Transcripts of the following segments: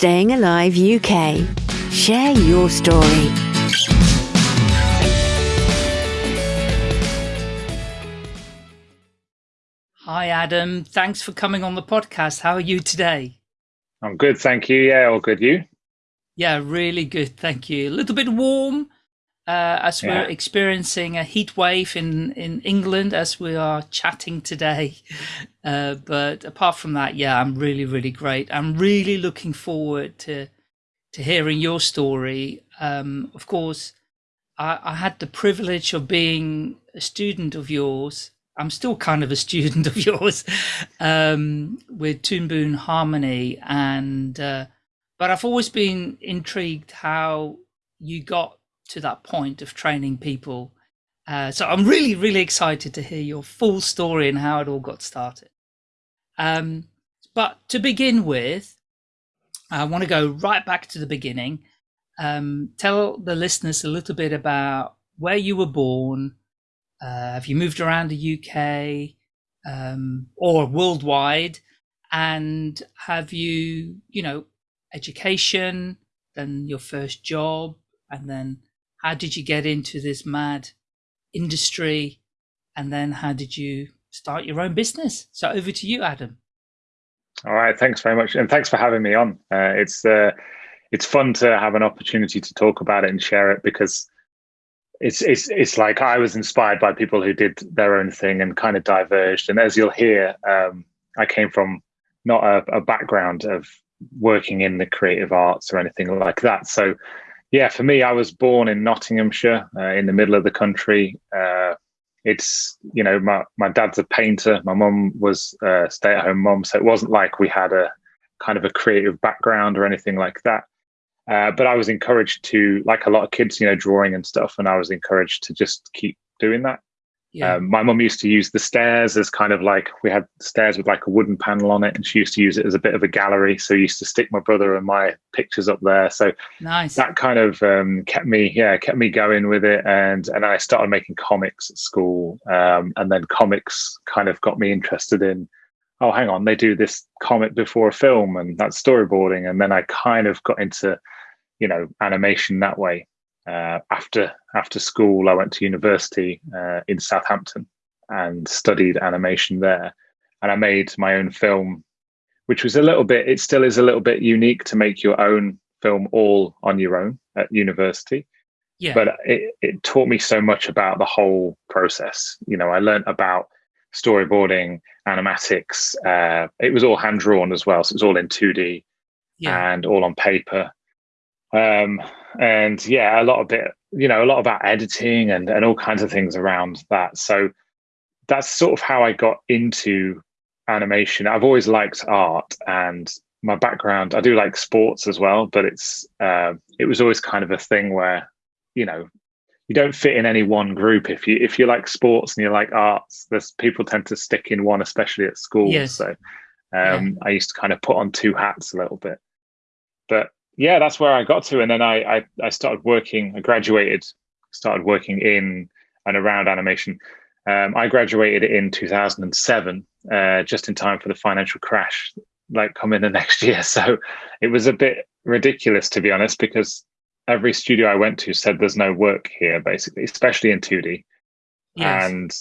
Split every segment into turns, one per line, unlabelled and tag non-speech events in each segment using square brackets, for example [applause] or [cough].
Staying Alive UK. Share your story.
Hi, Adam. Thanks for coming on the podcast. How are you today?
I'm good, thank you. Yeah, all good. You?
Yeah, really good. Thank you. A little bit warm, uh, as yeah. we're experiencing a heat wave in, in England as we are chatting today. [laughs] Uh, but apart from that, yeah, I'm really, really great. I'm really looking forward to to hearing your story. Um, of course, I, I had the privilege of being a student of yours. I'm still kind of a [laughs] student of yours um, with Toon Harmony, and uh, but I've always been intrigued how you got to that point of training people. Uh, so I'm really, really excited to hear your full story and how it all got started. Um, but to begin with, I want to go right back to the beginning. Um, tell the listeners a little bit about where you were born. Uh, have you moved around the UK um, or worldwide? And have you, you know, education, then your first job, and then how did you get into this mad industry? And then how did you start your own business? So over to you, Adam.
All right, thanks very much, and thanks for having me on. Uh, it's uh, it's fun to have an opportunity to talk about it and share it because it's it's it's like I was inspired by people who did their own thing and kind of diverged. And as you'll hear, um, I came from not a, a background of working in the creative arts or anything like that. So yeah, for me, I was born in Nottinghamshire, uh, in the middle of the country. Uh, it's you know, my my dad's a painter. My mum was a stay-at-home mum, so it wasn't like we had a kind of a creative background or anything like that. Uh, but I was encouraged to, like a lot of kids, you know, drawing and stuff, and I was encouraged to just keep doing that. Yeah. Um, my mum used to use the stairs as kind of like we had stairs with like a wooden panel on it, and she used to use it as a bit of a gallery. So I used to stick my brother and my pictures up there. So
nice.
That kind of um, kept me, yeah, kept me going with it. And and I started making comics at school, um, and then comics kind of got me interested in. Oh, hang on, they do this comic before a film, and that's storyboarding. And then I kind of got into, you know, animation that way uh, after after school, I went to university uh, in Southampton and studied animation there. And I made my own film, which was a little bit. It still is a little bit unique to make your own film all on your own at university.
Yeah.
But it, it taught me so much about the whole process. You know, I learned about storyboarding, animatics. Uh, it was all hand drawn as well, so it was all in two D yeah. and all on paper. Um, and yeah, a lot of it, you know, a lot about editing and, and all kinds of things around that. So that's sort of how I got into animation. I've always liked art and my background, I do like sports as well, but it's, uh, it was always kind of a thing where, you know, you don't fit in any one group. If you, if you like sports and you like arts, there's people tend to stick in one, especially at school.
Yes.
So, um, yeah. I used to kind of put on two hats a little bit, but yeah, that's where I got to, and then I, I I, started working. I graduated, started working in and around animation. Um, I graduated in 2007, uh, just in time for the financial crash, like coming the [laughs] next year. So it was a bit ridiculous, to be honest, because every studio I went to said there's no work here, basically, especially in 2D. Yes. And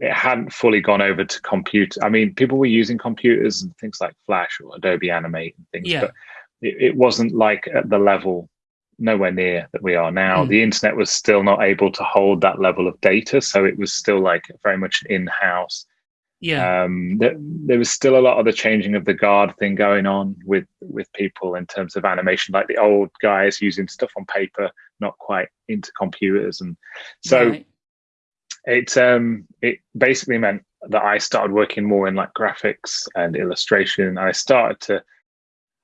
it hadn't fully gone over to computer. I mean, people were using computers and things like Flash or Adobe Animate and things,
yeah.
but it, it wasn't like at the level nowhere near that we are now. Mm. The internet was still not able to hold that level of data, so it was still like very much in house.
Yeah,
um, there, there, was still a lot of the changing of the guard thing going on with with people in terms of animation, like the old guys using stuff on paper, not quite into computers, and so right. it um, it basically meant that I started working more in like graphics and illustration. I started to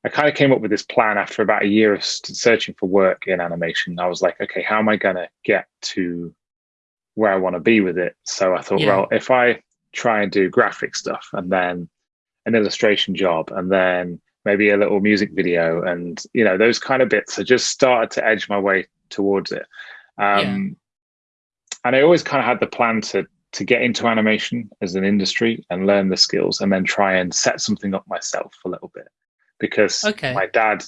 I kind of came up with this plan after about a year of searching for work in animation. I was like, okay, how am I going to get to where I want to be with it? So I thought, yeah. well, if I try and do graphic stuff and then an illustration job and then maybe a little music video and you know those kind of bits, I just started to edge my way towards it. Um, yeah. And I always kind of had the plan to to get into animation as an industry and learn the skills and then try and set something up myself a little bit because
okay.
my dad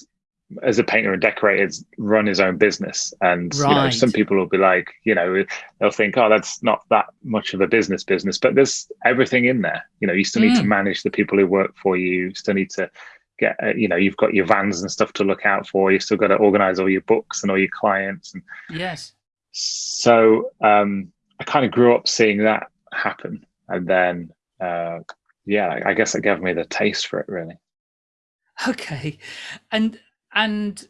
as a painter and decorator run his own business. And right. you know some people will be like you know they'll think oh that's not that much of a business business. But there's everything in there. You know you still need mm. to manage the people who work for you. You still need to get uh, you know you've got your vans and stuff to look out for. You've still got to organize all your books and all your clients. And
yes.
so um i kind of grew up seeing that happen. And then uh yeah i guess it gave me the taste for it really [laughs]
okay. And and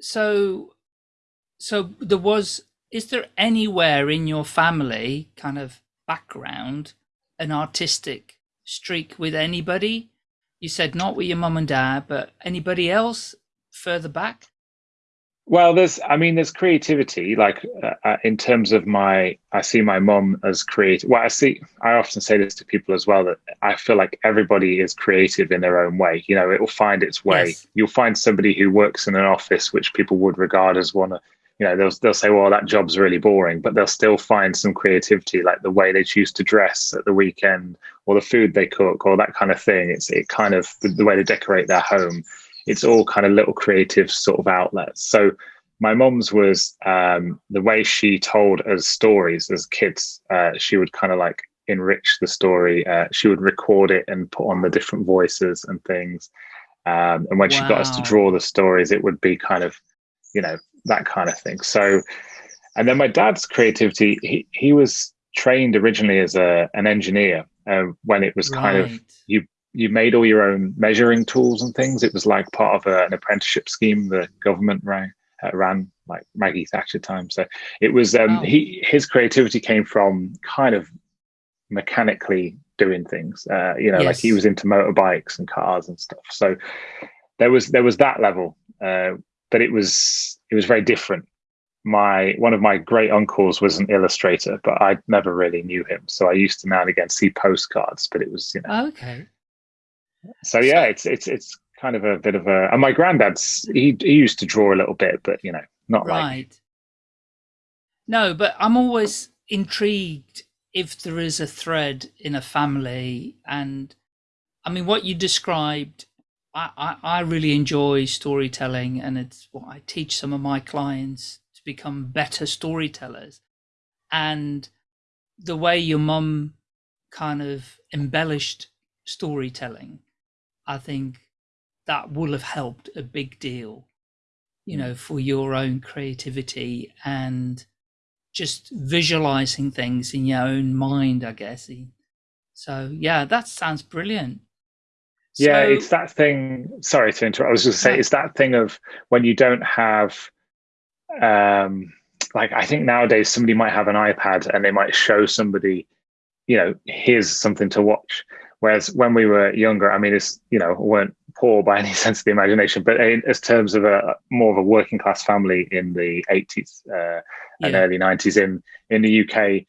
so so there was is there anywhere in your family kind of background an artistic streak with anybody? You said not with your mum and dad but anybody else further back
well, there's, I mean, there's creativity. Like uh, uh, in terms of my, I see my mom as creative. Well, I see, I often say this to people as well that I feel like everybody is creative in their own way. You know, it will find its way. Yes. You'll find somebody who works in an office which people would regard as one of, you know, they'll they'll say, well, that job's really boring, but they'll still find some creativity, like the way they choose to dress at the weekend, or the food they cook, or that kind of thing. It's it kind of the way they decorate their home it's all kind of little creative sort of outlets. So my mom's was um, the way she told us stories as kids. Uh, she would kind of like enrich the story. Uh, she would record it and put on the different voices and things. Um, and when wow. she got us to draw the stories, it would be kind of, you know, that kind of thing. So, and then my dad's creativity, he, he was trained originally as a, an engineer uh, when it was kind right. of, you you made all your own measuring tools and things. It was like part of a, an apprenticeship scheme the government ran, uh, ran like Maggie Thatcher time. So it was um, he his creativity came from kind of mechanically doing things. Uh, you know, yes. like he was into motorbikes and cars and stuff. So there was there was that level, uh, but it was it was very different. My one of my great uncles was an illustrator, but I never really knew him. So I used to now and again see postcards, but it was you know
okay
so yeah, it's it's it's kind of a bit of a. And my granddad's he he used to draw a little bit, but you know, not right. Like...
No, but I'm always intrigued if there is a thread in a family, and I mean, what you described. I, I, I really enjoy storytelling, and it's what I teach some of my clients to become better storytellers. And the way your mum kind of embellished storytelling I think that will have helped a big deal, you know, for your own creativity and just visualizing things in your own mind, I guess. So, yeah, that sounds brilliant.
Yeah, it's that thing. Sorry to interrupt. I was just say, it's that thing of when you don't have, um, like, I think nowadays somebody might have an iPad and they might show somebody, you know, here's something to watch Whereas when we were younger, I mean, it's you know, weren't poor by any [laughs] sense of the imagination, but in, as terms of a more of a working class family in the 80s uh, and yeah. early 90s in in the UK,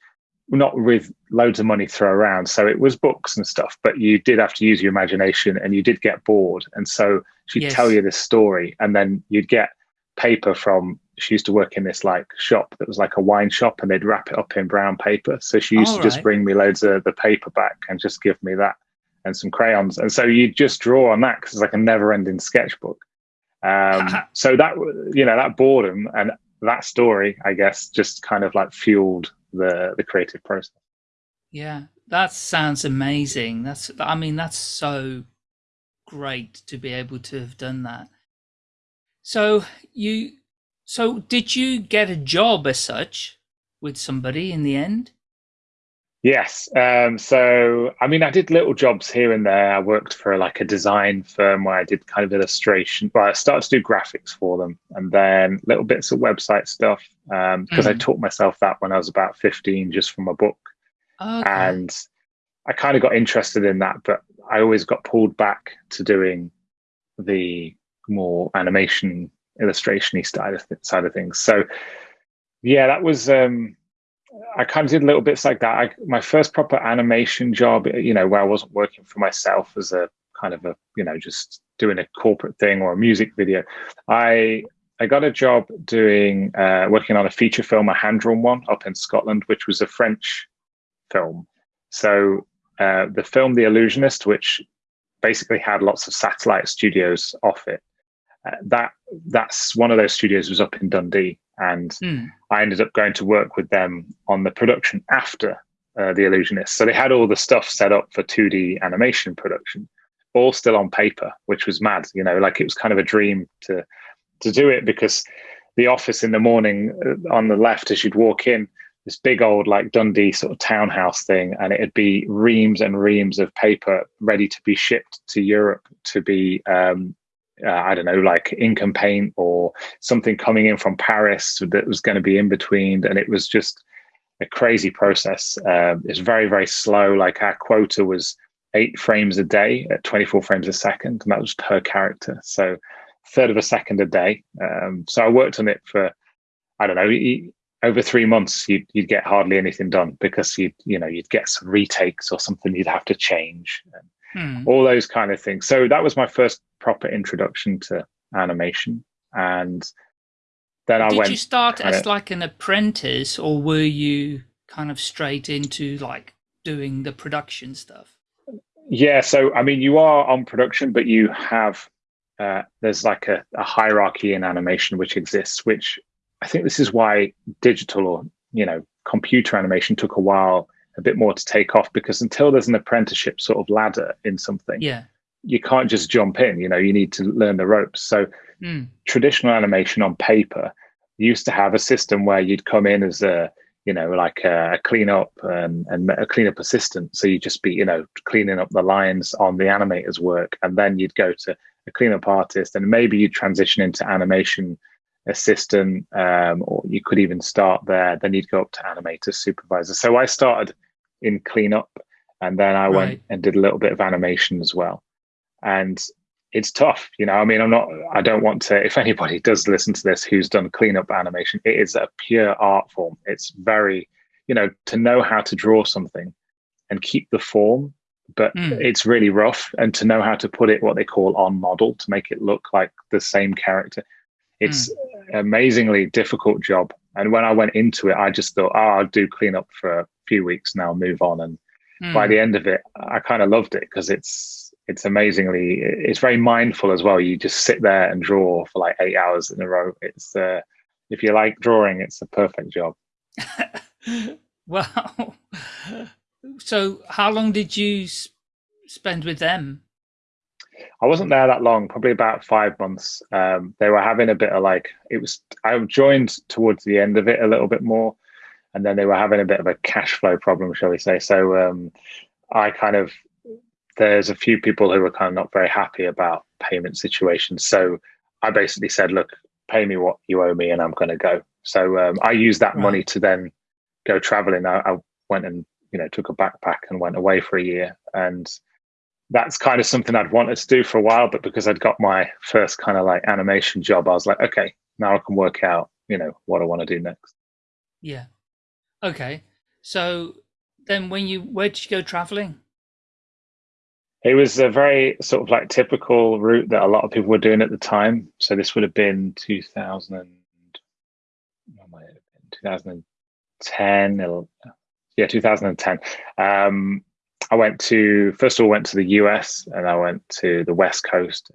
not with loads of money thrown around. So it was books and stuff, but you did have to use your imagination, and you did get bored. And so she'd yes. tell you this story, and then you'd get paper from she used to work in this like shop that was like a wine shop and they'd wrap it up in brown paper so she used All to right. just bring me loads of the paper back and just give me that and some crayons. And so you just draw on that because it's like a never ending sketchbook. Um, [laughs] so that you know that boredom and that story i guess just kind of like fueled the the creative process.
Yeah that sounds amazing. That's i mean that's so great to be able to have done that. So you so did you get a job as such with somebody in the end?
Yes. Um, so, I mean, I did little jobs here and there. I worked for like a design firm where I did kind of illustration. Well, I started to do graphics for them and then little bits of website stuff because um, mm. I taught myself that when I was about 15 just from a book. Okay. And I kind of got interested in that, but I always got pulled back to doing the more animation illustration side of, side of things. So yeah, that was um, I kind of did little bits like that. I, my first proper animation job, you know, where I wasn't working for myself as a kind of a you know just doing a corporate thing or a music video. I I got a job doing uh, working on a feature film, a hand drawn one up in Scotland, which was a French film. So uh, the film The Illusionist, which basically had lots of satellite studios off it. Uh, that that's one of those studios was up in Dundee, and mm. I ended up going to work with them on the production after uh, the Illusionist. So they had all the stuff set up for 2D animation production, all still on paper, which was mad. You know, like it was kind of a dream to to do it because the office in the morning uh, on the left as you'd walk in this big old like Dundee sort of townhouse thing, and it'd be reams and reams of paper ready to be shipped to Europe to be um, uh, I don't know, like and paint or something coming in from Paris that was going to be in between, and it was just a crazy process. Uh, it's very very slow. Like our quota was eight frames a day at 24 frames a second, and that was per character. So third of a second a day. Um, so I worked on it for I don't know over three months you'd, you'd get hardly anything done because you you know you'd get some retakes or something you'd have to change hmm. all those kind of things. So that was my first proper introduction to animation. And then
did
i went
did you start as like an apprentice or were you kind of straight into like doing the production stuff?
Yeah so i mean you are on production but you have uh, there's like a, a hierarchy in animation which exists which I think this is why digital or you know computer animation took a while a bit more to take off because until there's an apprenticeship sort of ladder in something,
yeah,
you can't just jump in. You know, you need to learn the ropes. So mm. traditional animation on paper used to have a system where you'd come in as a you know like a, a cleanup and, and a cleanup assistant. So you'd just be you know cleaning up the lines on the animator's work, and then you'd go to a cleanup artist, and maybe you'd transition into animation assistant, um, or you could even start there. Then you'd go up to animator supervisor. So I started in cleanup, and then I right. went and did a little bit of animation as well. And it's tough, you know. I mean, I'm not. I don't want to. If anybody does listen to this who's done cleanup animation, it is a pure art form. It's very, you know, to know how to draw something and keep the form but mm. it's really rough and to know how to put it what they call on model to make it look like the same character it's mm. amazingly difficult job. And when I went into it, I just thought, oh, I'll do cleanup for few weeks now, move on. And mm. by the end of it, I kind of loved it because it's it's amazingly it's very mindful as well. You just sit there and draw for like eight hours in a row. It's uh, if you like drawing, it's a perfect job. [laughs]
wow. [laughs] So, how long did you spend with them?
I wasn't there that long, probably about five months. Um, they were having a bit of like it was. I joined towards the end of it a little bit more, and then they were having a bit of a cash flow problem, shall we say? So um, I kind of there's a few people who were kind of not very happy about payment situations. So I basically said, look, pay me what you owe me, and I'm going to go. So um, I used that right. money to then go traveling. I, I went and you know took a backpack and went away for a year and that's kind of something I'd wanted to do for a while, but because I'd got my first kind of like animation job, I was like, okay, now I can work out, you know, what I want to do next.
Yeah. Okay. So then when you where did you go traveling?
It was a very sort of like typical route that a lot of people were doing at the time. So this would have been 2000 and, 2010, yeah, 2010. Um, I went to first of all went to the US and I went to the West Coast,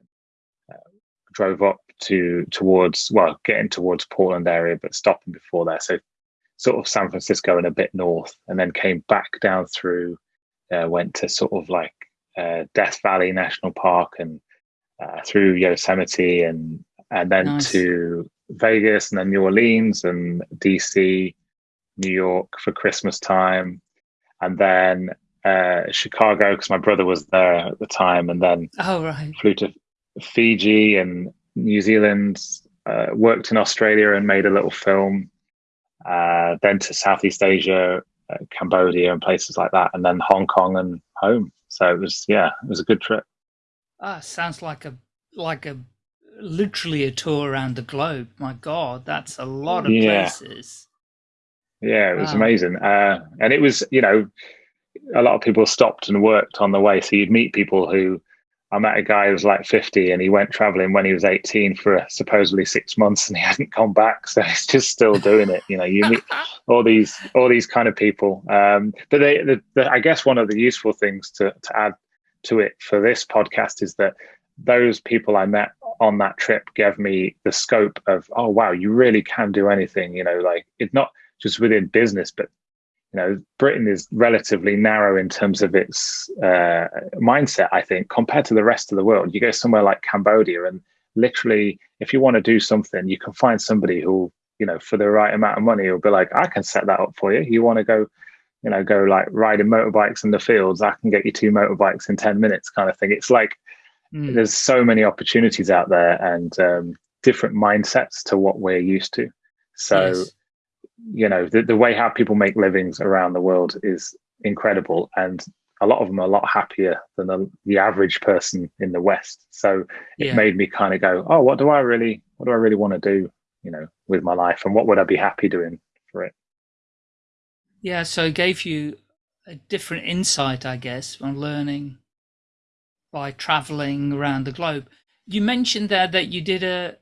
uh, drove up to towards well getting towards Portland area, but stopping before there. So sort of San Francisco and a bit north, and then came back down through. Uh, went to sort of like uh, Death Valley National Park and uh, through Yosemite and and then nice. to Vegas and then New Orleans and DC, New York for Christmas time, and then uh, Chicago because my brother was there at the time, and then
oh right,
flew to Fiji and New Zealand. Uh, worked in Australia and made a little film. Uh, then to Southeast Asia, uh, Cambodia, and places like that, and then Hong Kong and home. So it was yeah, it was a good trip.
Ah, sounds like a like a literally a tour around the globe. My God, that's a lot of yeah. places.
Yeah, it was wow. amazing, uh, and it was you know a lot of people stopped and worked on the way. So you'd meet people who I met a guy who was like 50 and he went traveling when he was 18 for supposedly six months and he [laughs] hadn't come back. So he's just still doing it. You know, you meet [laughs] all these, all these kind of people. Um, but they, the, the, I guess one of the useful things to, to add to it for this podcast is that those people I met on that trip gave me the scope of, oh wow, you really can do anything. You know, like it's not just within business, but you know, Britain is relatively narrow in terms of its uh, mindset. I think compared to the rest of the world, you go somewhere like Cambodia, and literally, if you want to do something, you can find somebody who, you know, for the right amount of money, will be like, I can set that up for you. You want to go you know, go like riding motorbikes in the fields. I can get you two motorbikes in 10 minutes kind of thing. It's like Mm. There's so many opportunities out there and um, different mindsets to what we're used to. So, yes. You know, the, the way how people make livings around the world is incredible. And a lot of them are a lot happier than the, the average person in the West. So it yeah. made me kind of go, oh, what do I really, what do I really want to do, you know, with my life and what would I be happy doing for it?
Yeah. So it gave you a different insight, I guess, on learning by traveling around the globe. You mentioned there that you did a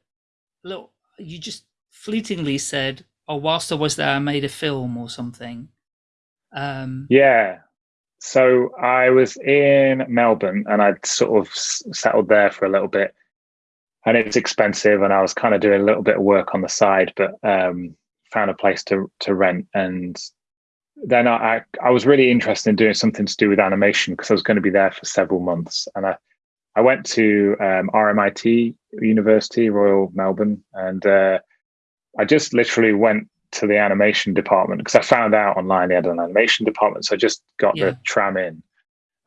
little, you just fleetingly said, oh, whilst I was there, I made a film or something.
Um, yeah. So I was in Melbourne and I'd sort of settled there for a little bit. And it's expensive, and I was kind of doing a little bit of work on the side, but um, found a place to to rent. And then I, I was really interested in doing something to do with animation because I was going to be there for several months. And I, I went to um, RMIT University, Royal Melbourne, and uh, I just literally went to the animation department because I found out online they had an animation department. So I just got yeah. the tram in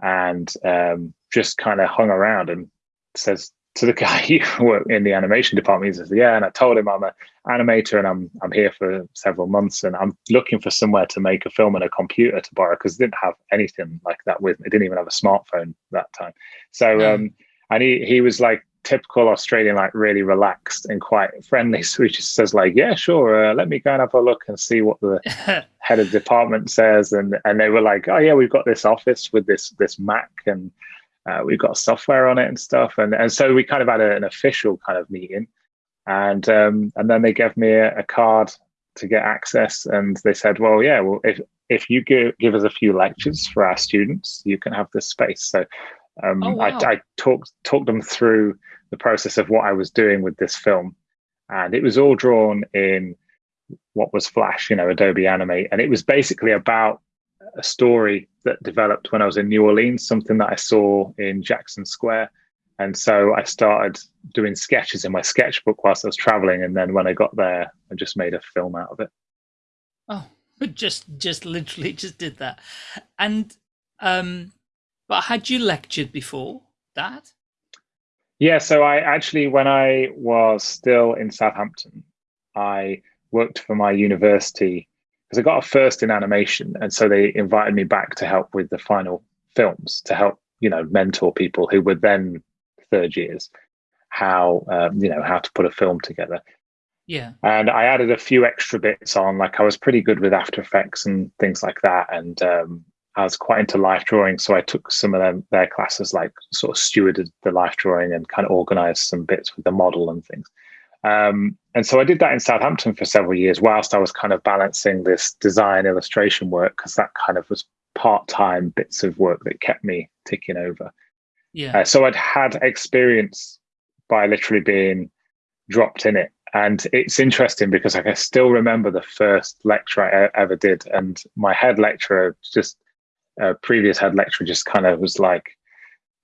and um, just kind of hung around and says, to the [laughs] guy who worked in the animation department. He says, "Yeah," and I told him I'm an animator and I'm I'm here for several months and I'm looking for somewhere to make a film and a computer to borrow because I didn't have anything like that with me. I didn't even have a smartphone that time. So um, and he he was like typical Australian, like really relaxed and quite friendly. [laughs] So he just says like, "Yeah, sure, uh, let me go and have a look and see what the [laughs] head of department says." And and they were like, "Oh yeah, we've got this office with this this Mac and." Uh, we've got software on it and stuff, and and so we kind of had a, an official kind of meeting, and um, and then they gave me a, a, card to get access, and they said, well, yeah, well, if if you give give us a few lectures for our students, you can have this space. So um, oh, wow. I, I talked talked them through the process of what I was doing with this film, and it was all drawn in what was Flash, you know, Adobe Animate, and it was basically about a story that developed when I was in New Orleans, something that I saw in Jackson Square. And so I started doing sketches in my sketchbook whilst I was traveling. And then when I got there, I just made a film out of it.
Oh, [laughs] just, just literally just did that. And, um, but had you lectured before that?
Yeah. So I actually, when I was still in Southampton, I worked for my university because I got a first in animation, and so they invited me back to help with the final films to help you know mentor people who were then third years how um, you know how to put a film together.
Yeah,
and I added a few extra bits on. Like I was pretty good with After Effects and things like that, and um, I was quite into life drawing, so I took some of them their classes, like sort of stewarded the life drawing and kind of organized some bits with the model and things. Um, and so I did that in Southampton for several years, whilst I was kind of balancing this design illustration work, because that kind of was part time bits of work that kept me ticking over.
Yeah. Uh,
so I'd had experience by literally being dropped in it. And it's interesting because I can still remember the first lecture I ever did. And my head lecturer, just a previous head lecturer, just kind of was like,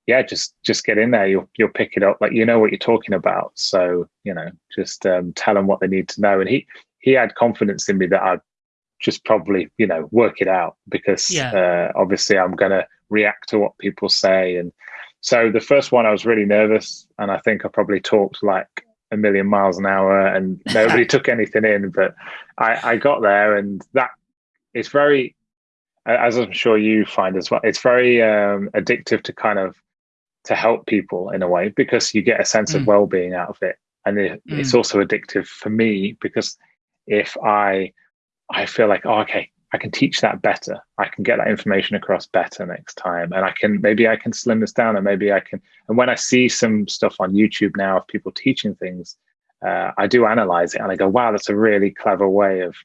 yeah, just just get in there. You'll you'll pick it up. Like you know what you're talking about. So you know, just um, tell them what they need to know. And he he had confidence in me that I'd just probably you know work it out because yeah. uh, obviously I'm going to react to what people say. And so the first one I was really nervous, and I think I probably talked like a million miles an hour, and nobody [laughs] took anything in. But I I got there, and that it's very as I'm sure you find as well, it's very um, addictive to kind of to help people in a way because you get a sense mm. of well-being out of it and it, mm. it's also addictive for me because if i i feel like oh, okay i can teach that better i can get that information across better next time and i can maybe i can slim this down and maybe i can and when i see some stuff on youtube now of people teaching things uh, i do analyze it and i go wow that's a really clever way of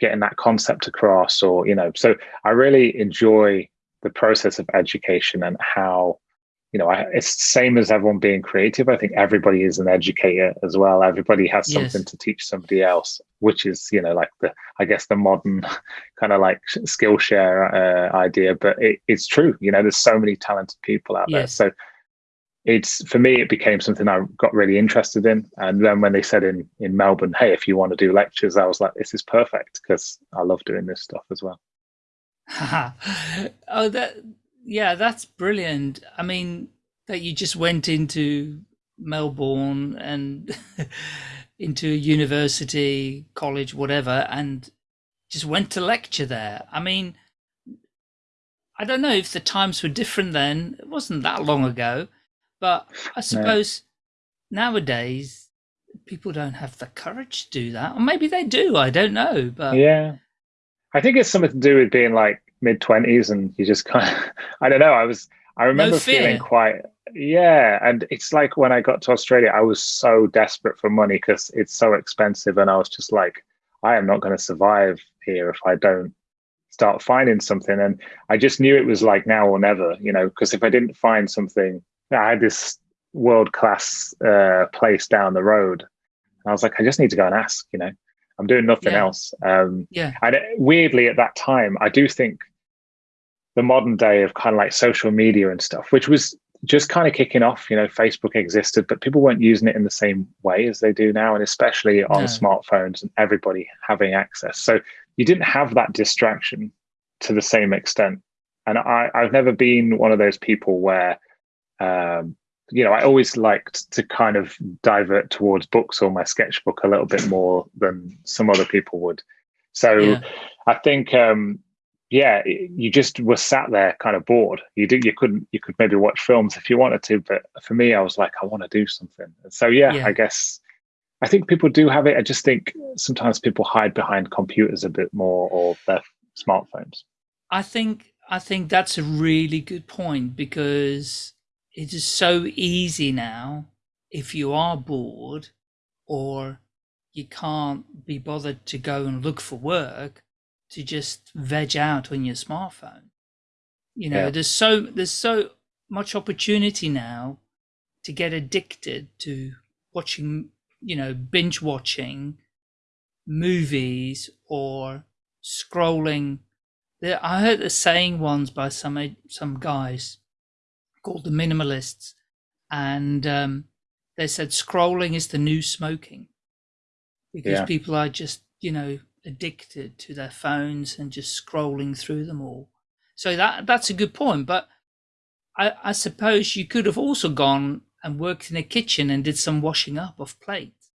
getting that concept across or you know so i really enjoy the process of education and how you know, I, it's the same as everyone being creative. I think everybody is an educator as well. Everybody has something yes. to teach somebody else, which is, you know, like the, I guess the modern [laughs] kind of like Skillshare uh, idea, but it, it's true. You know, there's so many talented people out yes. there. So it's for me, it became something I got really interested in. And then when they said in in Melbourne, hey, if you want to do lectures, I was like, this is perfect because I love doing this stuff as well. [laughs]
oh, that yeah, that's brilliant. I mean, that you just went into Melbourne and [laughs] into a university, college, whatever, and just went to lecture there. I mean, I don't know if the times were different then. It wasn't that long ago. But I suppose no. nowadays people don't have the courage to do that. Or maybe they do, I don't know. But
Yeah. I think it's something to do with being like mid twenties and you just kind of [laughs] I don't know, I was I remember no feeling quite yeah, and it's like when I got to Australia, I was so desperate for money because it's so expensive, and I was just like, I am not going to survive here if I don't start finding something. And I just knew it was like now or never, you know, because if I didn't find something I had this world class uh, place down the road. And I was like, I just need to go and ask. You know, I'm doing nothing yeah. else. Um,
yeah.
And it, weirdly, at that time, I do think the modern day of kind of like social media and stuff, which was just kind of kicking off. You know, Facebook existed, but people weren't using it in the same way as they do now, and especially on no. smartphones and everybody having access. So you didn't have that distraction to the same extent. And I, I've never been one of those people where um, you know, I always liked to kind of divert towards books or my sketchbook a little bit more than some other people would. So yeah. I think, um, yeah, you just were sat there kind of bored. You did, you couldn't, you could maybe watch films if you wanted to, but for me, I was like, I want to do something. So yeah, yeah, I guess I think people do have it. I just think sometimes people hide behind computers a bit more or their smartphones.
I think I think that's a really good point because it is so easy now if you are bored or you can't be bothered to go and look for work to just veg out on your smartphone you know yeah. there's so there's so much opportunity now to get addicted to watching you know binge watching movies or scrolling i heard the saying once by some some guys called the minimalists, and um, they said scrolling is the new smoking because yeah. people are just you know addicted to their phones and just scrolling through them all. So that that's a good point, but I, I suppose you could have also gone and worked in a kitchen and did some washing up of plates.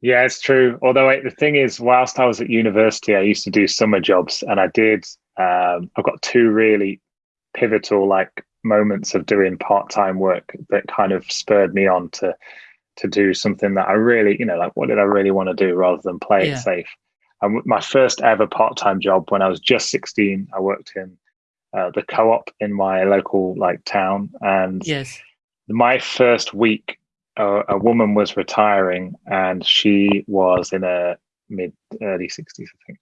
Yeah, it's true. Although I, the thing is, whilst I was at university, I used to do summer jobs, and I did. Um, I've got two really pivotal like moments of doing part-time work that kind of spurred me on to to do something that I really, you know, like what did I really want to do rather than play yeah. it safe. And my first ever part-time job when I was just 16, I worked in uh, the co-op in my local like town, and
yes,
my first week, uh, a woman was retiring, and she was in a mid early 60s, I think.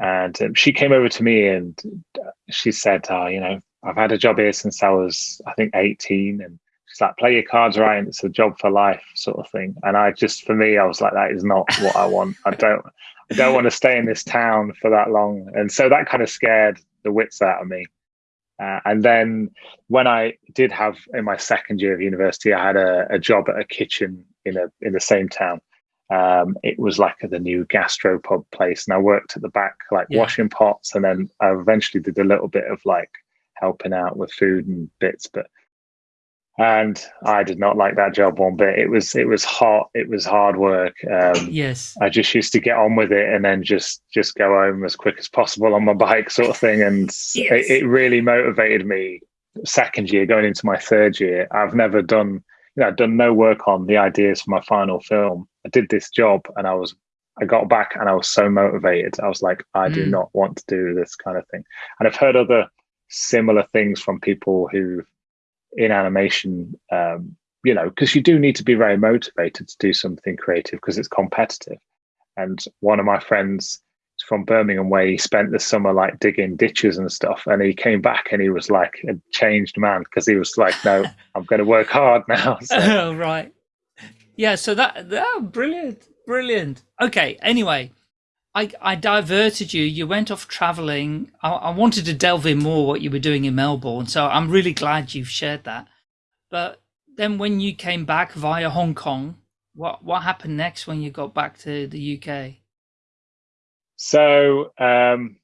And um, she came over to me and she said, uh, you know, I've had a job here since I was, I think, 18. And she's like, play your cards right. And it's a job for life sort of thing. And I just, for me, I was like, that is not what I want. I don't, I don't want to stay in this town for that long. And so that kind of scared the wits out of me. Uh, and then when I did have in my second year of university, I had a, a job at a kitchen in a in the same town. Um, it was like the new gastropub place, and I worked at the back, like yeah. washing pots, and then I eventually did a little bit of like helping out with food and bits, but and I did not like that job one bit. It was it was hot. It was hard work. Um,
yes,
I just used to get on with it and then just just go home as quick as possible on my bike, sort of thing. And yes. it, it, really motivated me. Second year, going into my third year, I've never done you know I've done no work on the ideas for my final film. I did this job and I was I got back and I was so motivated. I was like, I mm. do not want to do this kind of thing. And I've heard other similar things from people who in animation um, you know because you do need to be very motivated to do something creative because it's competitive and one of my friends from Birmingham where he spent the summer like digging ditches and stuff. And he came back and he was like a changed man because he was like, no, [laughs] I'm going to work hard now. [laughs]
So. oh, right. Yeah. So that, that brilliant, brilliant. Okay. Anyway, I, I diverted you. You went off traveling. I, I wanted to delve in more what you were doing in Melbourne. So I'm really glad you've shared that. But then when you came back via Hong Kong, what what happened next when you got back to the UK?
So um,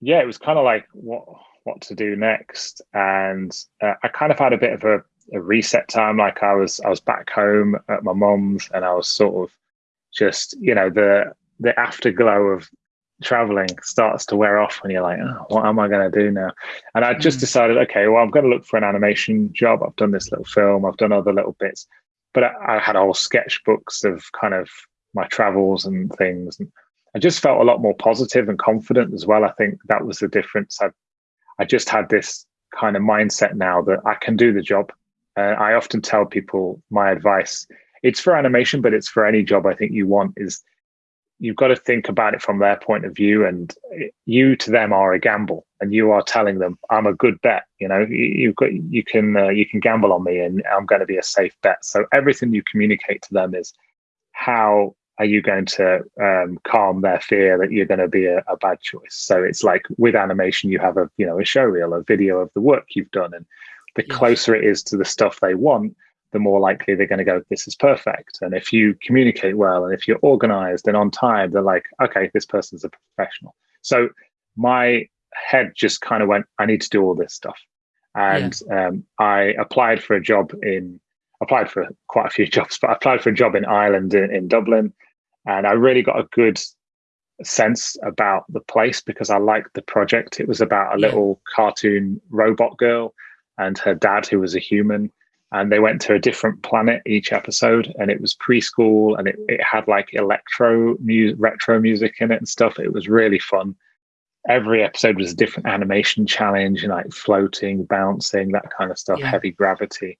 yeah, it was kind of like what what to do next, and uh, I kind of had a bit of a, a, reset time. Like I was I was back home at my mom's and I was sort of just you know the the afterglow of traveling starts to wear off when you're like, oh, what am I going to do now? And I just mm. decided, okay, well, I'm going to look for an animation job. I've done this little film, I've done other little bits, but I, I had whole sketchbooks of kind of my travels and things. And I just felt a lot more positive and confident as well. I think that was the difference. I, I just had this kind of mindset now that I can do the job. Uh, I often tell people my advice. It's for animation, but it's for any job I think you want. Is you've got to think about it from their point of view and you to them are a gamble and you are telling them i'm a good bet you know? You've got you can uh, you can gamble on me and i'm going to be a safe bet. So everything you communicate to them is how are you going to um, calm their fear that you're going to be a, a, bad choice? So it's like with animation you have a you know a show reel a video of the work you've done and the closer it is to the stuff they want the more likely they're going to go, this is perfect. And if you communicate well and if you're organized and on time, they're like, okay, this person's a professional. So my head just kind of went, I need to do all this stuff. And yeah. um, I applied for a job in, applied for quite a few [laughs] jobs, but I applied for a job in Ireland, in, in Dublin. And I really got a good sense about the place because I liked the project. It was about a yeah. little cartoon robot girl and her dad, who was a human and they went to a different planet each episode and it was preschool and it, it had like electro music retro music in it and stuff. It was really fun. Every episode was a different animation challenge and like floating bouncing that kind of stuff yeah. heavy gravity.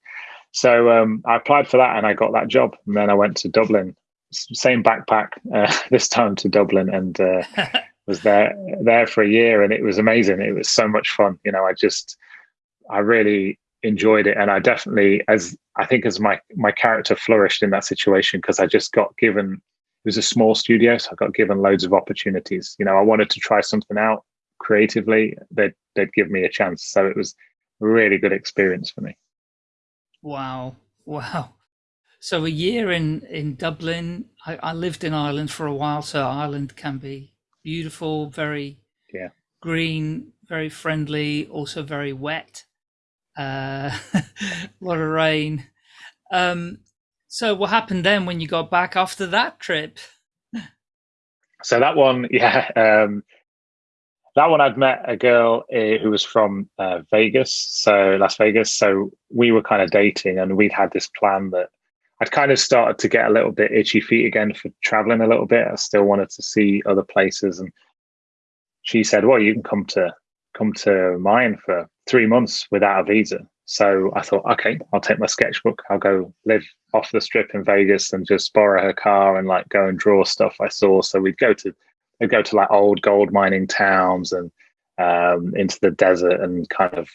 So um, i applied for that and i got that job and then i went to dublin. Same backpack [laughs] uh, this time to dublin and uh, [laughs] was there there for a year and it was amazing. It was so much fun you know i just i really enjoyed it. And i definitely as i think as my my character flourished in that situation because i just got given it was a small studio so i got given loads of opportunities. You know i wanted to try something out creatively they'd they'd give me a chance. So it was a really good experience for me.
Wow. Wow. So a year in in dublin. I, I lived in ireland for a while so ireland can be beautiful very
yeah.
green very friendly also very wet uh, [laughs] a lot of rain. Um, so what happened then when you got back after that trip?
So that one, [laughs] yeah, um, that one I'd met a girl uh, who was from uh, Vegas, so Las Vegas. So we were kind of dating, and we'd had this plan that I'd kind of started to get a little bit itchy feet again for traveling a little bit. I still wanted to see other places, and she said, "Well, you can come to come to mine for three months without a visa. So I thought, okay, I'll take my sketchbook. I'll go live off the strip in Vegas and just borrow her car and like go and draw stuff I saw. So we'd go to we'd go to like old gold mining towns and um, into the desert and kind of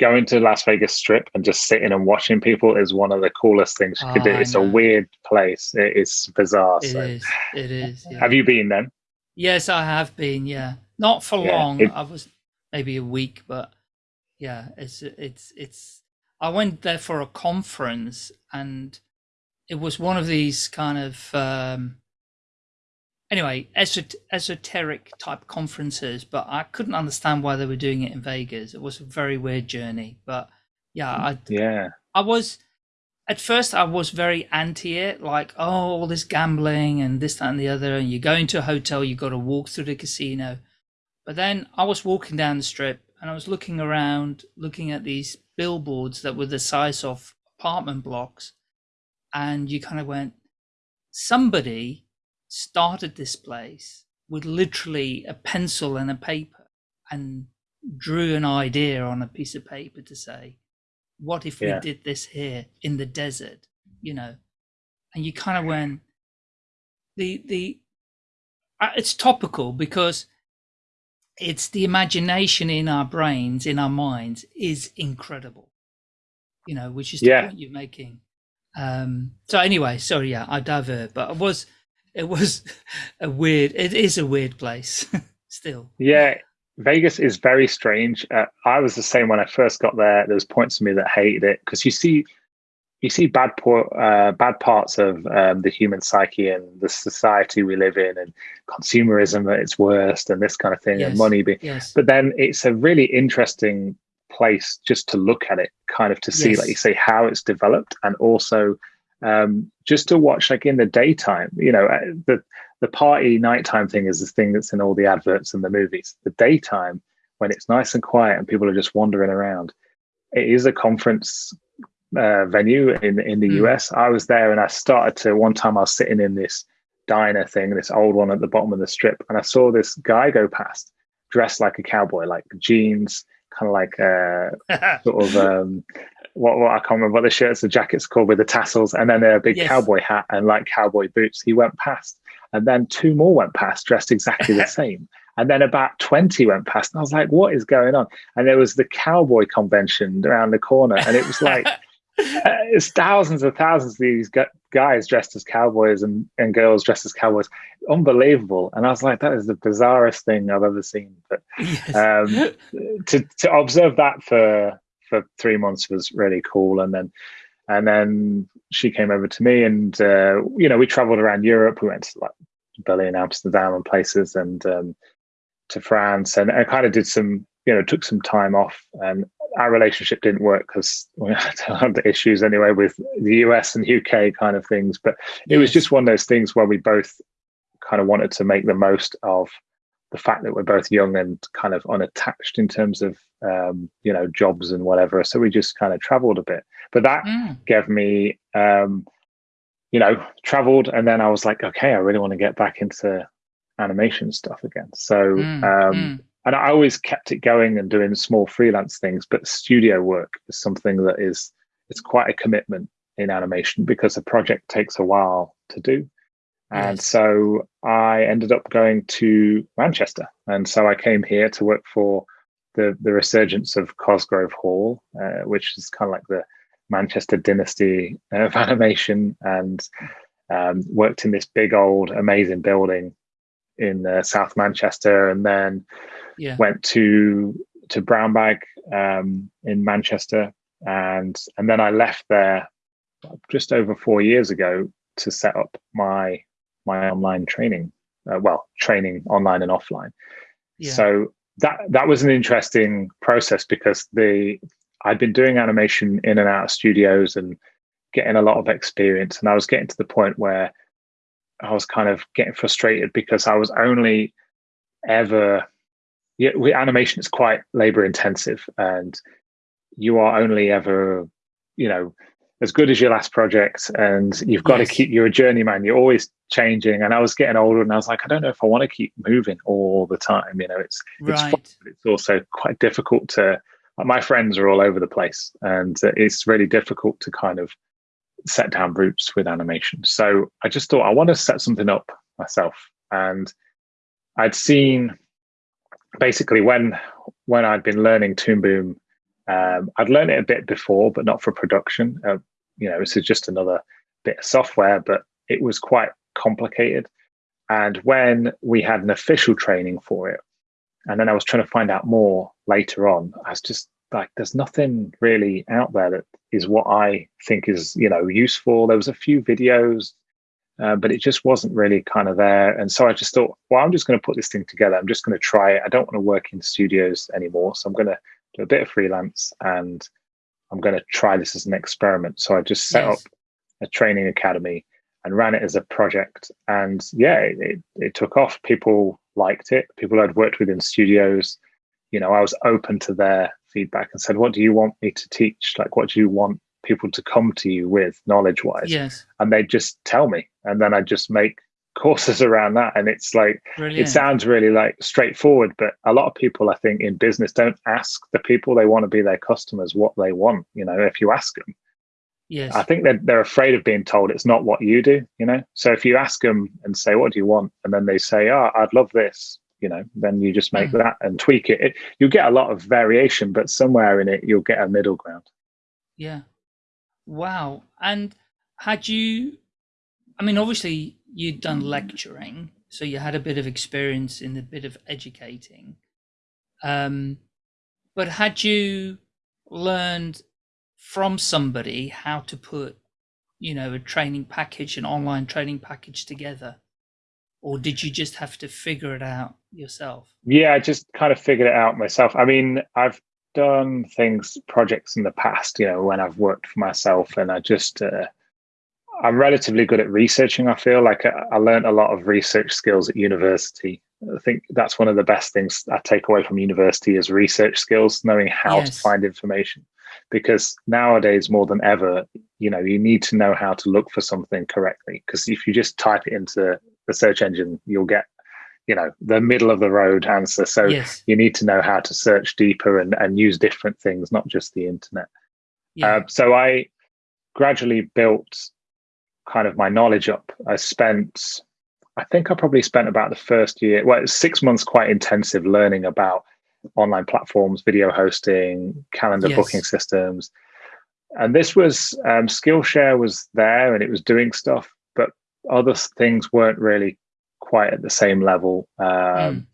going to Las Vegas Strip and just sitting and watching people is one of the coolest things you oh, could do. It's a weird place. It is bizarre.
It so. is. It is.
Yeah. Have you been then?
Yes, I have been. Yeah, not for yeah, long. It, I was maybe a week, but yeah, it's it's it's. I went there for a conference, and it was one of these kind of um, anyway esot- esoteric type conferences. But I couldn't understand why they were doing it in Vegas. It was a very weird journey, but yeah, I
yeah
I was at first I was very anti it, like, oh, all this gambling and this, that, and the other. And you go into a hotel, you've got to walk through the casino. But then I was walking down the strip and I was looking around, looking at these billboards that were the size of apartment blocks. And you kind of went, somebody started this place with literally a pencil and a paper and drew an idea on a piece of paper to say, what if yeah. we did this here in the desert, you know? And you kind of went, the, the, uh, it's topical because it's the imagination in our brains, in our minds, is incredible. You know, which is the
yeah.
point you're making. Um, so anyway, sorry, yeah, I divert, but it was, it was [laughs] a weird. It is a weird place, [laughs] still.
Yeah, Vegas is very strange. Uh, I was the same when I first got there. There was points of me that hated it because you see, you see bad poor, uh, bad parts of um, the human psyche and the society we live in, and consumerism at its worst, and this kind of thing,
yes.
and money. Being,
yes.
But then it's a really interesting place just to look at it, kind of to see, yes. like you say, how it's developed, and also um, just to watch, like in the daytime. You know, uh, the the party nighttime thing is this thing that's in all the adverts and the movies. The daytime, when it's nice and quiet and people are just wandering around, it is a conference uh, venue in in the mm. US. I was there and I started to one time I was sitting in this diner thing, this old one at the bottom of the strip, and I saw this guy go past dressed like a cowboy, like jeans, kind of like uh, [laughs] sort of um, what, what I can't remember what the shirts, the jackets called with the tassels, and then a big yes. cowboy hat and like cowboy boots. He went past, and then two more went past dressed exactly the [laughs] same. And then about 20 went past, and I was like, what is going on? And there was the cowboy convention around the corner, and it was like, [laughs] it's thousands and thousands of these guys dressed as cowboys and, and girls dressed as cowboys. Unbelievable. And I was like, that is the bizarrest thing I've ever seen. But yes. um, [laughs] to, to observe that for for three months was really cool. And then and then she came over to me and uh, you know, we traveled around Europe. We went to like Berlin, Amsterdam and places and um, to France and I kind of did some, you know, took some time off and our relationship didn't work because [laughs] we had issues anyway with the US and UK kind of things. But it yes. was just one of those things where we both kind of wanted to make the most of the fact that we're both young and kind of unattached in terms of um, you know jobs and whatever. So we just kind of traveled a bit. But that mm. gave me um, you know traveled, and then I was like, okay, I really want to get back into animation stuff again. So mm. Um, mm and I always kept it going and doing small freelance things. But studio work is something that is it's quite a commitment in animation because a project takes a while to do. And so I ended up going to Manchester, and so I came here to work for the the resurgence of Cosgrove Hall, uh, which is kind of like the Manchester dynasty of [laughs] animation, and um, worked in this big old amazing building in uh, South Manchester, and then
yeah.
went to to Brown Bag um, in Manchester, and and then I left there just over four years ago to set up my my online training. Uh, well, training online and offline. Yeah. So that that was an interesting process because the I'd been doing animation in and out of studios and getting a lot of experience, and I was getting to the point where I was kind of getting frustrated because I was only ever yeah, animation is quite labor intensive and you are only ever, you know, as good as your last project and you've got yes. to keep you're a journeyman you're always changing and i was getting older and i was like i don't know if i want to keep moving all the time you know it's
right.
it's fun, but it's also quite difficult to like my friends are all over the place and it's really difficult to kind of set down roots with animation so i just thought i want to set something up myself and i'd seen basically when when I'd been learning Toon Boom, um, I'd learned it a bit before, but not for production. Uh, you know, this is just another bit of software, but it was quite complicated. And when we had an official training for it, and then I was trying to find out more later on, I was just like, there's nothing really out there that is what I think is, you know, useful. There was a few videos uh, but it just wasn't really kind of there. And so I just thought, well, I'm just going to put this thing together. I'm just going to try it. I don't want to work in studios anymore. So I'm going to do a bit of freelance and I'm going to try this as an experiment. So I just set yes. up a training academy and ran it as a project. And yeah, it, it, it took off. People liked it. People I'd worked with in studios, you know, I was open to their feedback and said, what do you want me to teach? Like, what do you want people to come to you with knowledge wise.
Yes.
And they just tell me. And then I just make [laughs] courses around that. And it's like, Brilliant. it sounds really like straightforward, but a lot of people, I think, in business don't ask the people they want to be their customers what they want. You know, if you ask them,
Yes.
I think they're, they're afraid of being told it's not what you do, you know? So if you ask them and say, what do you want? And then they say, oh, I'd love this, you know, then you just make mm. that and tweak it. it. You'll get a lot of variation, but somewhere in it, you'll get a middle ground.
Yeah. Wow. And had you, I mean, obviously you'd done lecturing, so you had a bit of experience in a bit of educating. Um, but had you learned from somebody how to put, you know, a training package, an online training package together? Or did you just have to figure it out yourself?
Yeah, I just kind of figured it out myself. I mean, I've done things, projects in the past, you know, when I've worked for myself and I just, uh, I'm relatively good at researching. I feel like I, I learned a lot of research skills at university. I think that's one of the best things I take away from university is research skills, knowing how yes. to find information because nowadays more than ever you know you need to know how to look for something correctly because if you just type it into the search engine you'll get you know the middle of the road answer so yes. you need to know how to search deeper and, and use different things not just the internet yeah. uh, so i gradually built kind of my knowledge up i spent i think i probably spent about the first year well six months quite intensive learning about online platforms, video hosting, calendar yes. booking systems. And this was um, Skillshare was there and it was doing stuff, other things weren't really quite at the same level. Um, mm.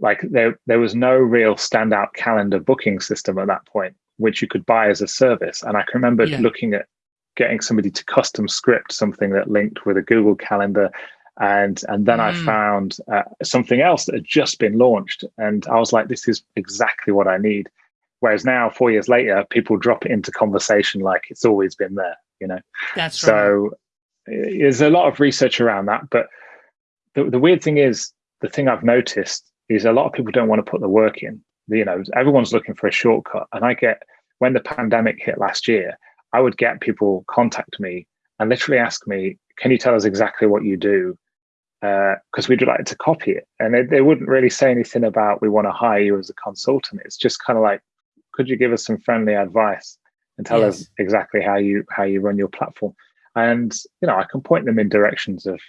Like there, there was no real standout calendar booking system at that point, which you could buy as a service. And I can remember yeah. looking at getting somebody to custom script something that linked with a Google Calendar and and then mm. I found uh, something else that had just been launched, and I was like, "This is exactly what I need." Whereas now, four years later, people drop it into conversation like it's always been there. You know,
that's
so. Right. There's a lot of research around that, but the, the weird thing is, the thing I've noticed is a lot of people don't want to put the work in. You know, everyone's looking for a shortcut, and I get when the pandemic hit last year, I would get people contact me and literally ask me, "Can you tell us exactly what you do?" because uh, we'd like to copy it. And they, they wouldn't really say anything about we want to hire you as a consultant. It's just kind of like, could you give us some friendly advice and tell yes. us exactly how you how you run your platform? And you know, I can point them in directions of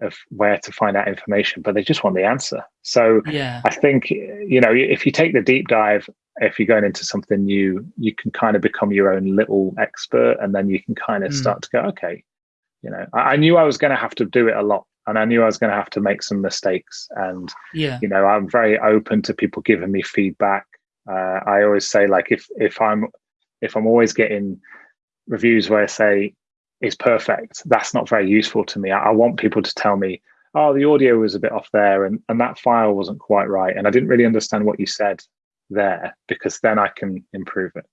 of where to find out information, but they just want the answer. So
yeah.
I think you know if you take the deep dive, if you're going into something new, you can kind of become your own little expert, and then you can kind of mm. start to go, okay, you know, I, I knew I was going to have to do it a lot and I knew I was going to have to make some mistakes. And
yeah,
you know, I'm very open to people giving me feedback. Uh, I always say like if if I'm if I'm always getting reviews where I say it's perfect, that's not very useful to me. I, I want people to tell me, oh, the audio was a bit off there, and and that file wasn't quite right, and I didn't really understand what you said there because then I can improve it.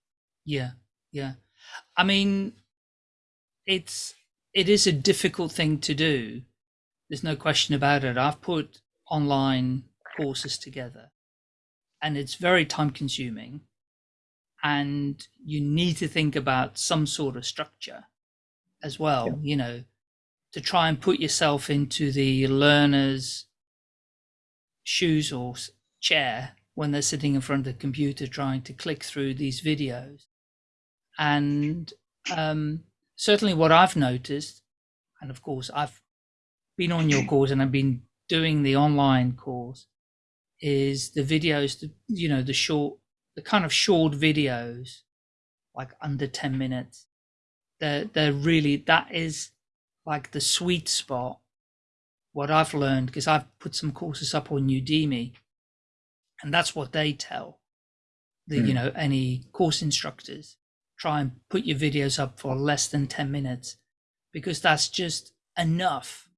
Yeah, yeah. I mean, it's it is a difficult thing to do there's no question about it. I've put online courses together and it's very time consuming and you need to think about some sort of structure as well, yeah. you know, to try and put yourself into the learner's shoes or chair when they're sitting in front of the computer trying to click through these videos. And um, certainly what I've noticed, and of course I've been on your course and I've been doing the online course is the videos, the, you know, the short, the kind of short videos, like under 10 minutes. They're, they're really, that is like the sweet spot. What I've learned, because I've put some courses up on Udemy and that's what they tell the, mm. you know, any course instructors try and put your videos up for less than 10 minutes because that's just enough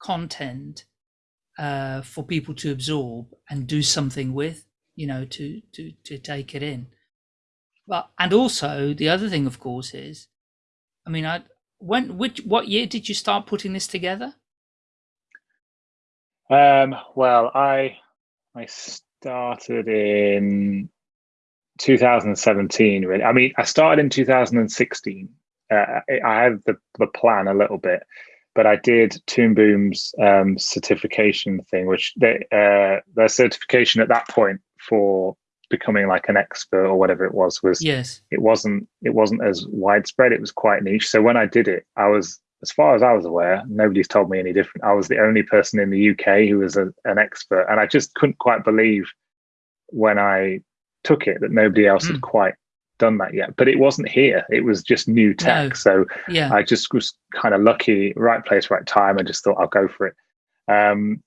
content uh, for people to absorb and do something with, you know, to to to take it in. But and also the other thing, of course, is, I mean, I when which what year did you start putting this together?
Um, well, I I started in 2017. Really, I mean, I started in 2016. Uh, I had the the plan a little bit, but I did Toon Boom's um, certification thing, which they, uh, their certification at that point for becoming like an expert or whatever it was was
yes.
it wasn't it wasn't as widespread. It was quite niche. So when i did it i was as far as i was aware nobody's told me any different. I was the only person in the uk who was a, an expert. And i just couldn't quite believe when i took it that nobody else mm. had quite done that yet. But it wasn't here. It was just new tech. No. so
yeah.
I just was kind of lucky right place right time i just thought i'll go for it. Um,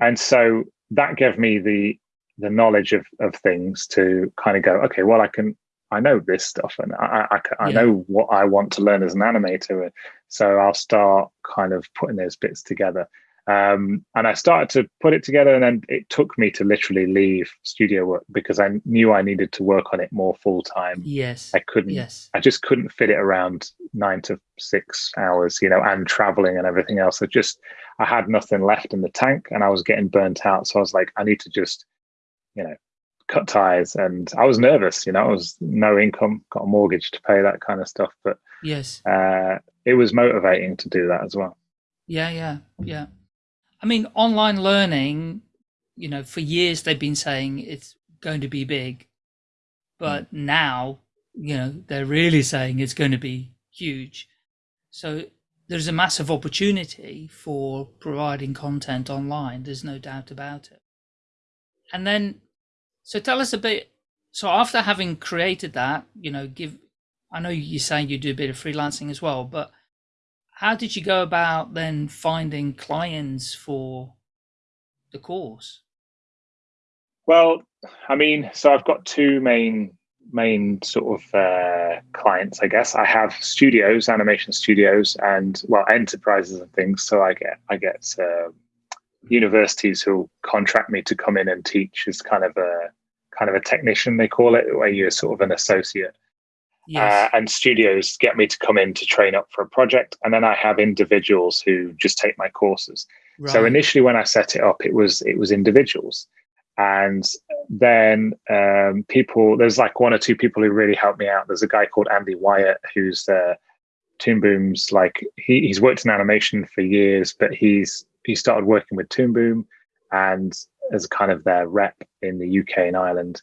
and so that gave me the the knowledge of of things to kind of go okay well i can i know this stuff and i i, I yeah. know what i want to learn as an animator so i'll start kind of putting those bits together um, and I started to put it together, and then it took me to literally leave studio work because I knew I needed to work on it more full time.
Yes,
I couldn't.
Yes,
I just couldn't fit it around nine to six hours, you know, and traveling and everything else. I just I had nothing left in the tank, and I was getting burnt out. So I was like, I need to just, you know, cut ties. And I was nervous, you know, I was no income, got a mortgage to pay, that kind of stuff. But
yes,
uh, it was motivating to do that as well.
Yeah, yeah, yeah. I mean, online learning, you know, for years they've been saying it's going to be big, but mm. now, you know, they're really saying it's going to be huge. So there's a massive opportunity for providing content online. There's no doubt about it. And then, so tell us a bit. So after having created that, you know, give, I know you're saying you do a bit of freelancing as well, but how did you go about then finding clients for the course?
Well, I mean, so I've got two main main sort of uh, clients, I guess. I have studios, animation studios, and well, enterprises and things. So I get I get uh, universities who contract me to come in and teach as kind of a kind of a technician, they call it, where you're sort of an associate. Yes. Uh, and studios get me to come in to train up for a project and then i have individuals who just take my courses right. so initially when i set it up it was it was individuals and then um, people there's like one or two people who really helped me out there's a guy called andy wyatt who's uh, toon boom's like he, he's worked in animation for years but he's he started working with toon boom and as kind of their rep in the uk and ireland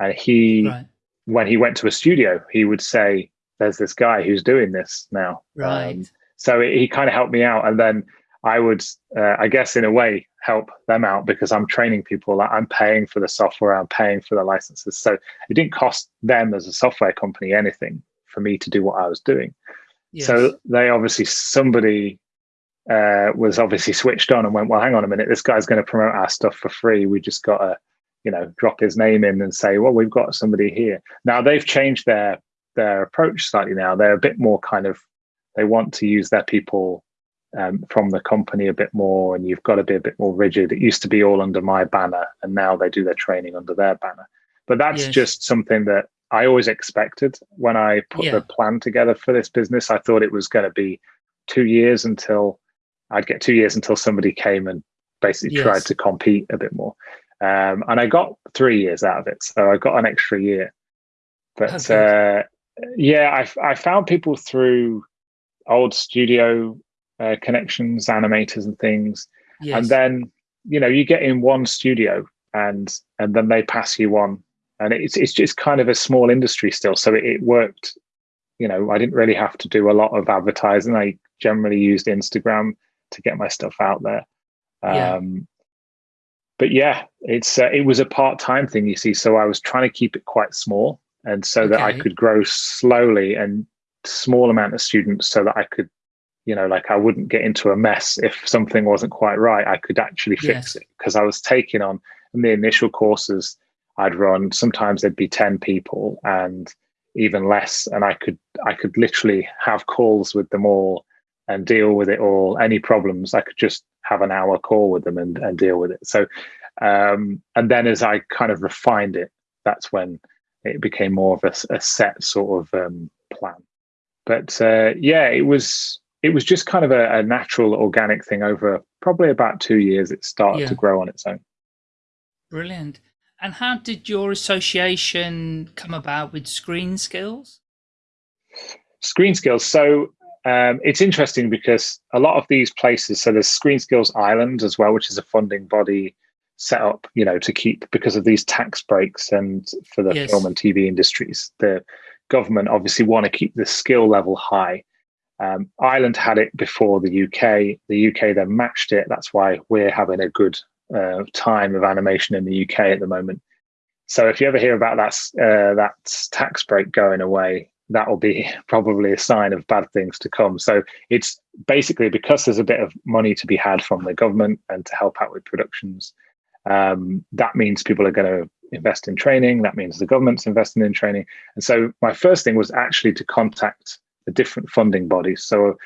and he right when he went to a studio, he would say, "There's this guy who's doing this now."
Right. Um,
so he kind of helped me out, and then I would, uh, I guess, in a way, help them out because I'm training people. I'm paying for the software. I'm paying for the licenses. So it didn't cost them as a software company anything for me to do what I was doing. Yes. So they obviously somebody uh, was obviously switched on and went, well, hang on a minute, this guy's going to promote our stuff for free. We just got to you know drop his name in and say well we've got somebody here now they've changed their their approach slightly now they're a bit more kind of they want to use their people um, from the company a bit more and you've got to be a bit more rigid it used to be all under my banner and now they do their training under their banner but that's yes. just something that i always expected when i put yeah. the plan together for this business i thought it was going to be two years until i'd get two years until somebody came and basically yes. tried to compete a bit more um, and I got three years out of it, so I got an extra year. But uh, yeah, I, I found people through old studio uh, connections, animators, and things, yes. and then you know you get in one studio, and and then they pass you on, and it's it's just kind of a small industry still, so it, it worked. You know, I didn't really have to do a lot of advertising. I generally used Instagram to get my stuff out there.
Yeah.
Um, but yeah, it's uh, it was a part time thing, you see. So I was trying to keep it quite small, and so okay. that I could grow slowly and small amount of students, so that I could, you know, like I wouldn't get into a mess if something wasn't quite right. I could actually fix yes. it because I was taking on in the initial courses I'd run. Sometimes there'd be ten people and even less, and I could I could literally have calls with them all and deal with it all. Any problems, I could just have an hour call with them and, and deal with it. So, um, and then as I kind of refined it, that's when it became more of a, a set sort of um, plan. But uh, yeah, it was it was just kind of a, a, natural, organic thing over probably about two years. It started yeah. to grow on its own.
Brilliant. And how did your association come about with Screen Skills?
Screen Skills. So um, it's interesting because a lot of these places, so there's Screen Skills Ireland as well, which is a funding body. set up, you know, to keep because of these tax breaks and for the yes. film and TV industries. The government obviously want to keep the skill level high. Um, Ireland had it before the UK. The UK then matched it. That's why we're having a good uh, time of animation in the UK at the moment. So if you ever hear about that uh, that tax break going away, that will be probably a sign of bad things to come. So it's basically because there's a bit of money to be had from the government and to help out with productions. Um, that means people are going to invest in training. That means the government's investing in training. And so my first thing was actually to contact the different funding bodies. So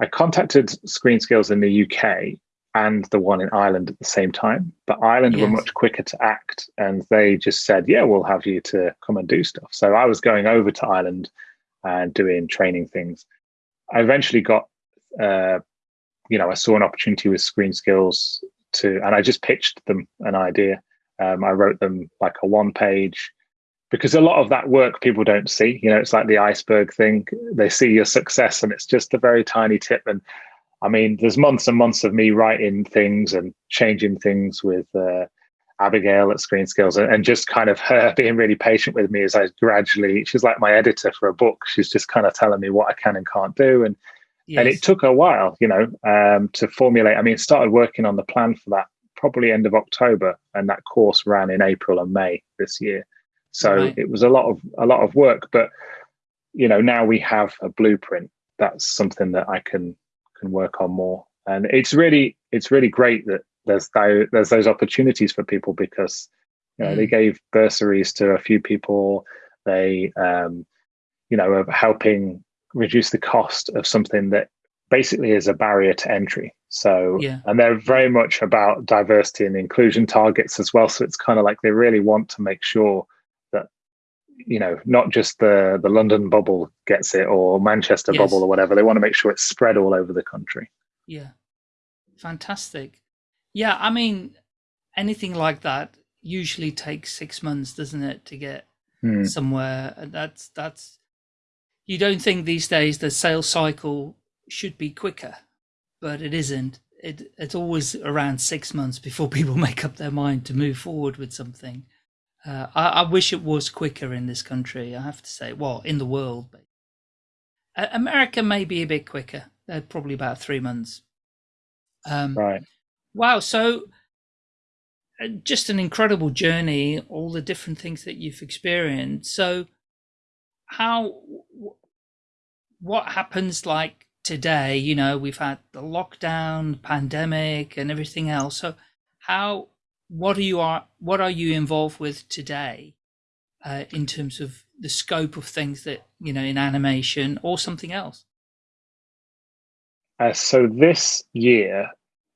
I contacted Screen Skills in the UK and the one in Ireland at the same time. But Ireland yes. were much quicker to act and they just said, yeah, we'll have you to come and do stuff. So I was going over to Ireland and doing training things. I eventually got, uh, you know, I saw an opportunity with Screen Skills to, and I just pitched them an idea. Um, I wrote them like a one page because a lot of that work people don't see. You know, it's like the iceberg thing. They see your success and it's just a very tiny tip. And I mean, there's months and months of me writing things and changing things with uh, Abigail at Screen Skills and, and, just kind of her [laughs] being really patient with me as I gradually, she's like my editor for a book. She's just kind of telling me what I can and can't do. And yes. and it took a while, you know, um, to formulate. I mean, started working on the plan for that probably end of October, and that course ran in April and May this year. So right. it was a lot of a lot of work, but you know, now we have a blueprint. That's something that I can can work on more, and it's really it's really great that there's those, there's those opportunities for people because you know mm. they gave bursaries to a few people. They um, you know are helping reduce the cost of something that basically is a barrier to entry. So, yeah. and they're very much about diversity and inclusion targets as well. So it's kind of like they really want to make sure you know, not just the, the London bubble gets it or Manchester yes. bubble or whatever. They want to make sure it's spread all over the country.
Yeah. Fantastic. Yeah. I mean, anything like that usually takes six months, doesn't it, to get hmm. somewhere? That's, that's, you don't think these days the sales cycle should be quicker, but it isn't. It, it's always around six months before [laughs] people make up their mind to move forward with something. Uh, I, I, wish it was quicker in this country. I have to say, well, in the world, but uh, America may be a bit quicker. They're probably about three months.
Um, right.
Wow. So, uh, just an incredible journey. All the different things that you've experienced. So, how? What happens like today, you know, we've had the lockdown, pandemic, and everything else. So, how, what are you are, what are you involved with today, uh, in terms of the scope of things that you know in animation or something else?
Uh, so this year,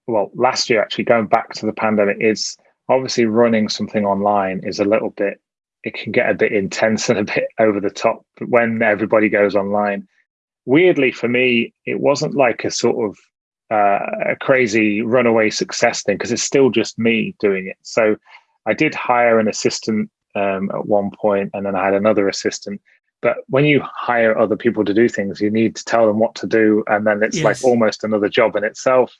well, last year actually, going back to the pandemic, is obviously running something online is a little bit. It can get a bit intense and a bit [laughs] over the top when everybody goes online weirdly for me, it wasn't like a sort of uh, a crazy runaway success thing because it's still just me doing it. So I did hire an assistant um, at one point, and then I had another assistant. But when you hire other people to do things, you need to tell them what to do, and then it's yes. like almost another job in itself.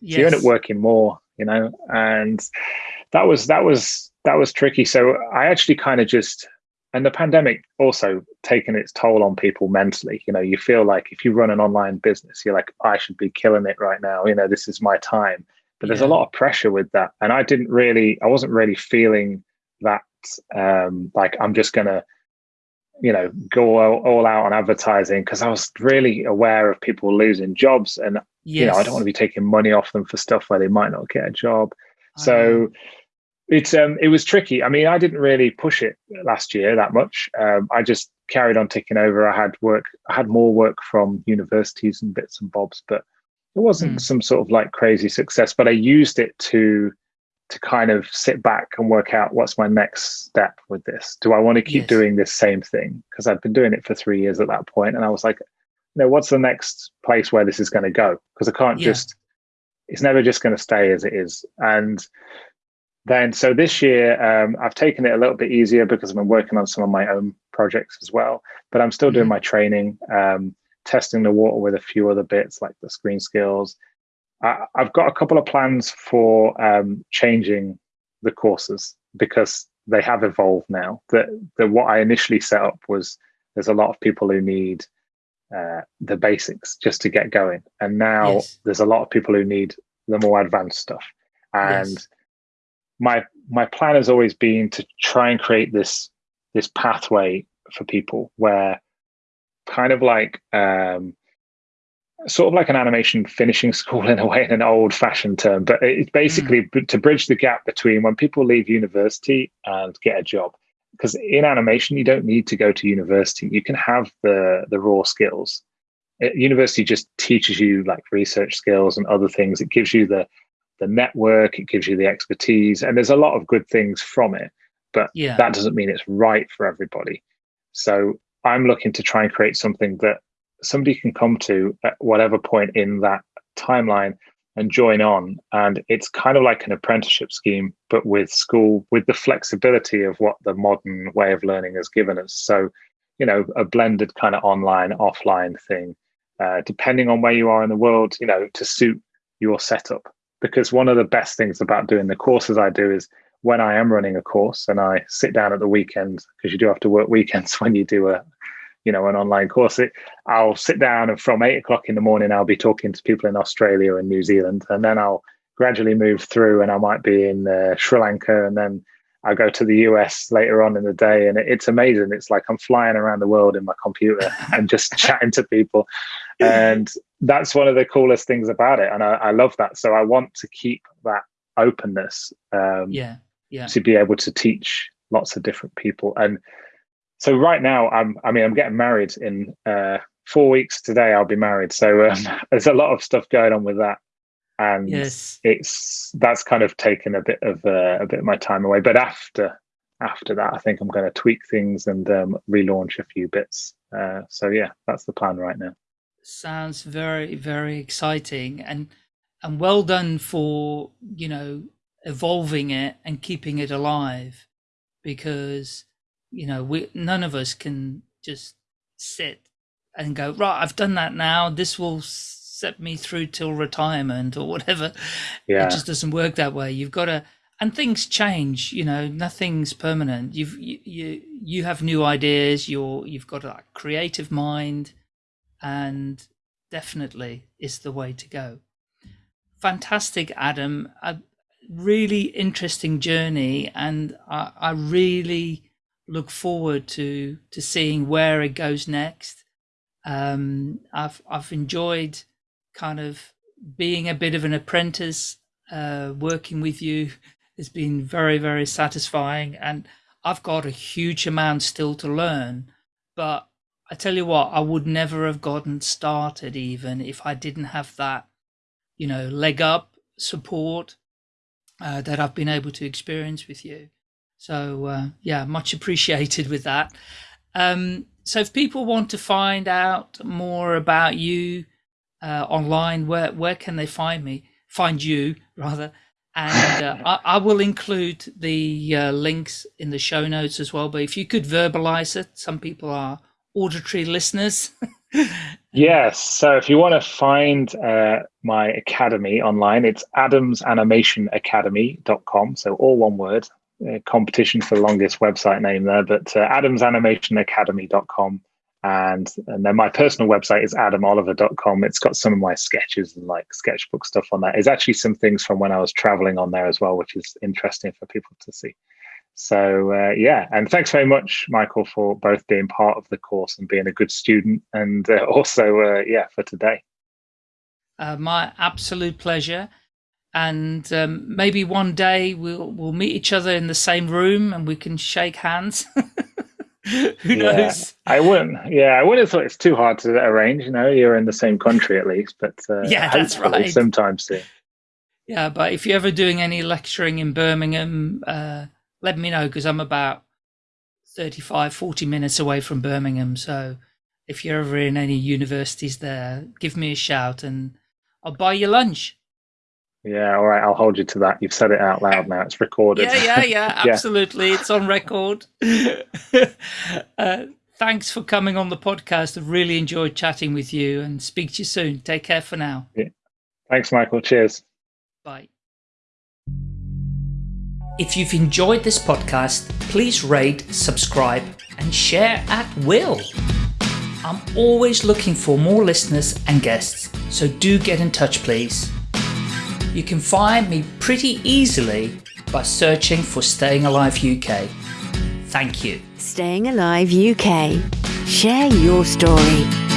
Yes. So you end up working more, you know, and that was that was that was tricky. So I actually kind of just and the pandemic also taken its toll on people mentally. You know you feel like if you run an online business you're like i should be killing it right now. You know this is my time. But there's yeah. a lot of pressure with that. And i didn't really i wasn't really feeling that um like i'm just gonna you know go all, all out on advertising because i was really aware of people losing jobs and yes. you know i don't want to be taking money off them for stuff where they might not get a job. So it's um it was tricky. I mean, I didn't really push it last year that much. Um, I just carried on ticking over. I had work, I had more work from universities and bits and bobs, but it wasn't mm. some sort of like crazy success. But I used it to to kind of sit back and work out what's my next step with this. Do I want to keep yes. doing this same thing? Because I've been doing it for three years at that point, and I was like, you know, what's the next place where this is going to go? Because I can't yeah. just. It's never just going to stay as it is, and then so this year um, i've taken it a little bit easier because i've been working on some of my own projects as well but i'm still doing mm-hmm. my training um, testing the water with a few other bits like the screen skills I, have got a couple of plans for um, changing the courses because they have evolved now. That that what I initially set up was there's a lot of people who need uh, the basics just to get going, and now yes. there's a lot of people who need the more advanced stuff. And yes. My my plan has always been to try and create this this pathway for people where kind of like um, sort of like an animation finishing [laughs] school in a way, in an old fashioned term, but it's basically mm. to bridge the gap between when people leave university and get a job. Because in animation, you don't need to go to university. You can have the the raw skills. It, university just teaches you like research skills and other things. It gives you the the network. It gives you the expertise, and there's a lot of good things from it. But yeah. that doesn't mean it's right for everybody. So I'm looking to try and create something that somebody can come to at whatever point in that timeline and join on. And it's kind of like an apprenticeship scheme, but with school, with the flexibility of what the modern way of learning has given us. So, you know, a blended kind of online, offline thing, uh, depending on where you are in the world, you know, to suit your setup. Because one of the best things about doing the courses I do is when I am running a course and I sit down at the weekend, because you do have to work [laughs] weekends when you do a, you know an online course it, i'll sit down and from eight o'clock in the morning i'll be talking to people in australia and new zealand and then i'll gradually move through and i might be in uh, sri lanka and then i'll go to the us later on in the day and it, it's amazing. It's like i'm flying around the world in my computer [laughs] and just chatting to people. And that's one of the coolest things about it. And I, I love that. So i want to keep that openness um,
yeah yeah.
to be able to teach lots of different people. And so right now i'm i mean i'm getting married in uh, four weeks today i'll be married. So um, [laughs] there's a lot of stuff going on with that and yes. it's that's kind of taken a bit of uh, a bit of my time away but after after that i think i'm going to tweak things and um, relaunch a few bits uh, so yeah that's the plan right now
sounds very very exciting and and well done for you know evolving it and keeping it alive because you know, we none of us can just sit and go right. I've done that now. This will set me through till retirement or whatever. Yeah. It just doesn't work that way. You've got to, and things change. You know, nothing's permanent. You've you you, you have new ideas. You're you've got a creative mind, and definitely is the way to go. Fantastic, Adam. A really interesting journey, and I, I really look forward to to seeing where it goes next. Um, I've I've enjoyed kind of being a bit of an apprentice, uh, working with you has been very very satisfying, and I've got a huge amount still to learn. But I tell you what, I would never have gotten started even if I didn't have that, you know, leg up support uh, that I've been able to experience with you. So uh, yeah, much [laughs] appreciated with that. Um, so if people want to find out more about you uh, online, where where can they find me? Find you [laughs] rather, and uh, I, I, will include the uh, links in the show notes as well. But if you could verbalize it, some people are auditory listeners. [laughs]
yes. So if you want to find uh, my academy online, it's adamsanimationacademy.com. So all one word, competition for the longest website name there, but uh, adamsanimationacademy.com. And, and then my personal website is adamoliver.com. It's got some of my sketches and like sketchbook stuff on there. It's actually some things from when I was traveling on there as well, which is interesting for people to see. So uh, yeah, and thanks very much, Michael, for both being part of the course and being a good student, and uh, [laughs] also uh, yeah for today.
Uh, my absolute pleasure and um, maybe one day we'll we'll meet each other in the same room and we can shake hands. [laughs] [laughs] Who yeah, knows?
I wouldn't. Yeah, I wouldn't have thought it's too hard to arrange. You know, you're in the same country at least, but uh, [laughs]
yeah, that's right.
Sometime soon.
Yeah, but if you're ever doing any lecturing in Birmingham, uh, let me know because I'm about 35, 40 minutes away from Birmingham. So if you're ever in any universities there, give me a shout and I'll buy you lunch.
Yeah, all right. I'll hold you to that. You've said it out loud now. It's recorded.
Yeah, yeah, yeah. [laughs] Absolutely. yeah. It's on record. [laughs] uh, thanks for coming on the podcast. I've really enjoyed chatting with you and speak to you soon. Take care for now.
Yeah. Thanks, Michael. Cheers.
Bye. If you've enjoyed this podcast, please rate, subscribe, and share at will. I'm always looking for more listeners and guests, so do get in touch, please. You can find me pretty easily by searching for Staying Alive UK. Thank you.
Staying Alive UK. Share your story.